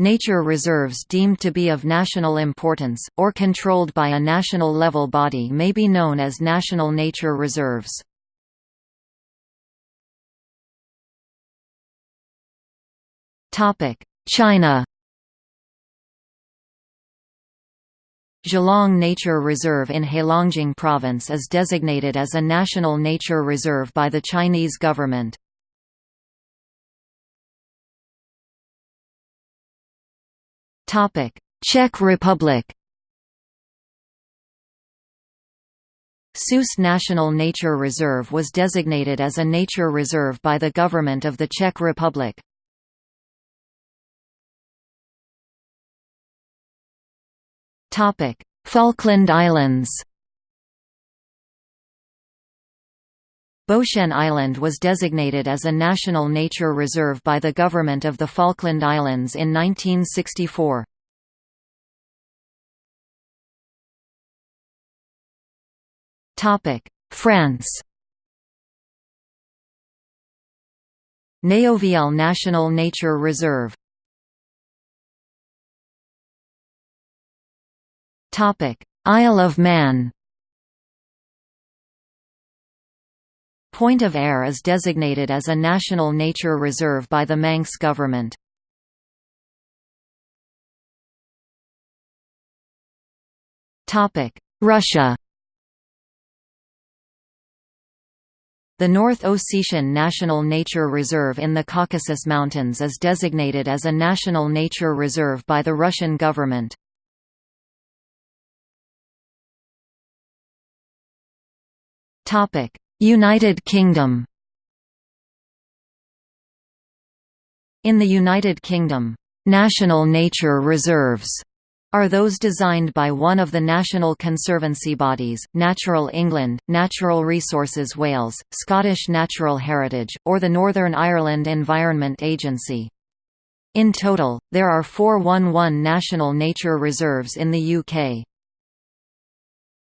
Nature reserves deemed to be of national importance, or controlled by a national level body may be known as national nature reserves. China Zhalong Nature Reserve in Heilongjiang Province is designated as a national nature reserve by the Chinese government. Czech Republic. Souš National Nature Reserve was designated as a nature reserve by the government of the Czech Republic. Falkland Islands Beauchene Island was designated as a national nature reserve by the government of the Falkland Islands in 1964. France. Néouvielle National Nature Reserve. Isle of Man Point of Ayre is designated as a national nature reserve by the Manx government. Russia The North Ossetian National Nature Reserve in the Caucasus Mountains is designated as a national nature reserve by the Russian government. United Kingdom In the United Kingdom, "'National Nature Reserves' are those designed by one of the national conservancy bodies, Natural England, Natural Resources Wales, Scottish Natural Heritage, or the Northern Ireland Environment Agency. In total, there are 411 national nature reserves in the UK.